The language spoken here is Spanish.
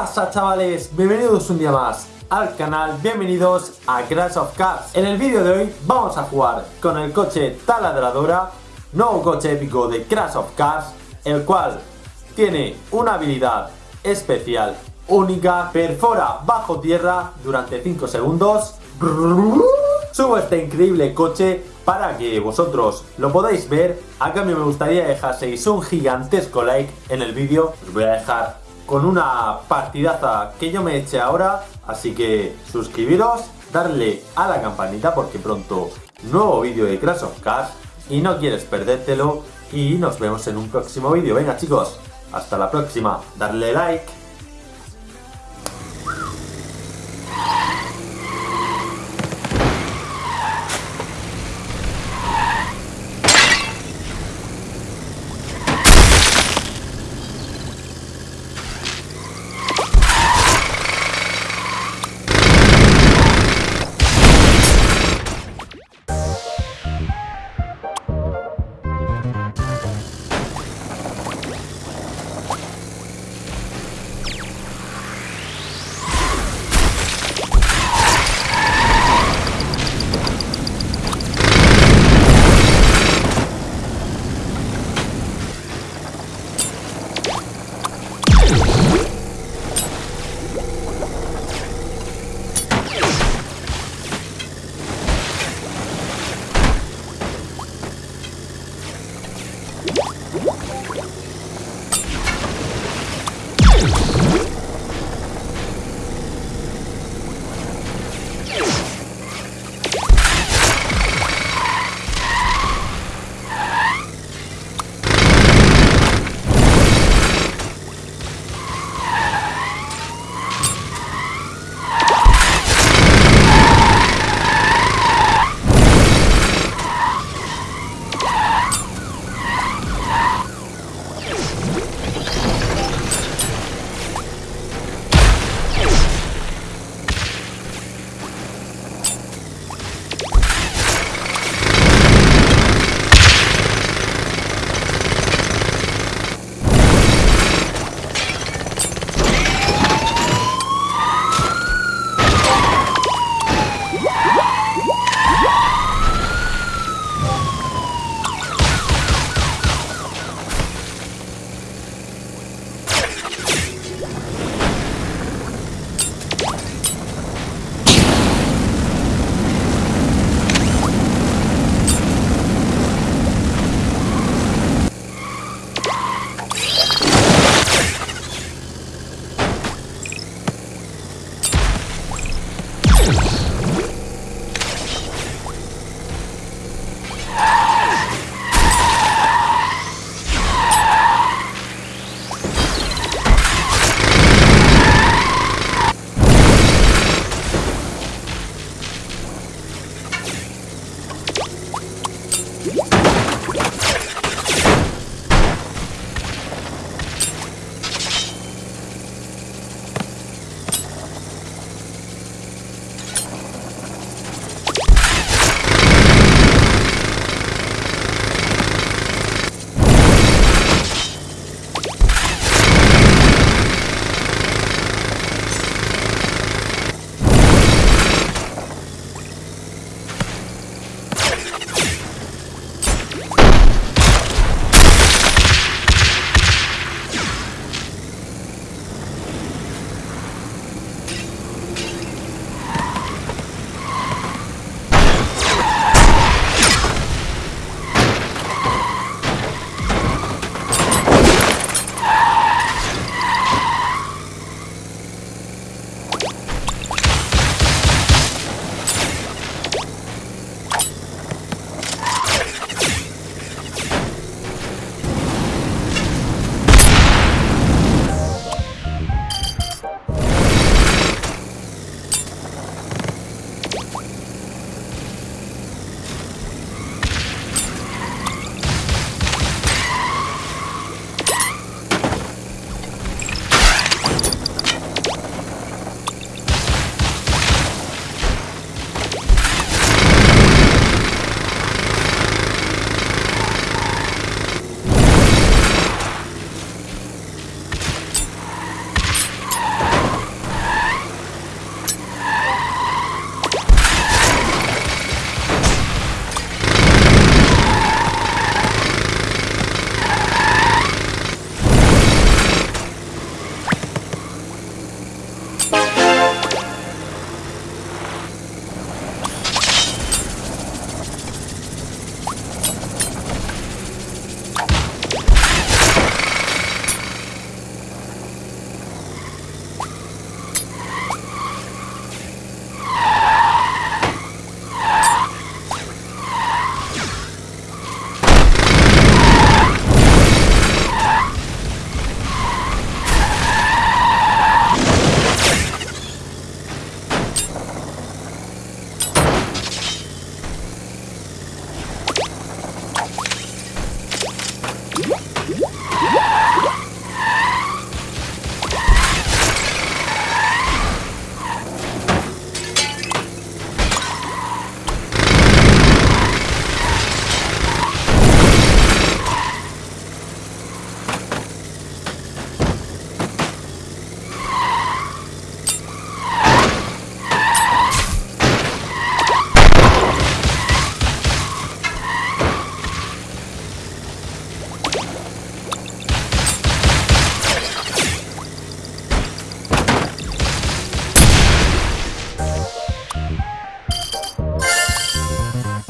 pasa chavales? Bienvenidos un día más al canal, bienvenidos a Crash of Cars En el vídeo de hoy vamos a jugar con el coche Taladradora Nuevo coche épico de Crash of Cars El cual tiene una habilidad especial, única Perfora bajo tierra durante 5 segundos Subo este increíble coche para que vosotros lo podáis ver. A cambio me gustaría dejaseis un gigantesco like en el vídeo. Os voy a dejar con una partidaza que yo me eche ahora. Así que suscribiros, darle a la campanita porque pronto nuevo vídeo de Crash of Cars y no quieres perdértelo. Y nos vemos en un próximo vídeo. Venga chicos, hasta la próxima. Darle like. you